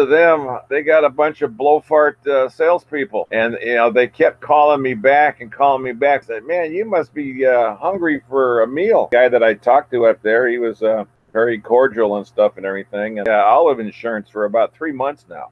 to them, they got a bunch of blowfart uh, salespeople, and you know they kept calling me back and calling me back. Said, "Man, you must be uh, hungry for a meal." The guy that I talked to up there, he was uh, very cordial and stuff and everything. And uh, Olive Insurance for about three months now.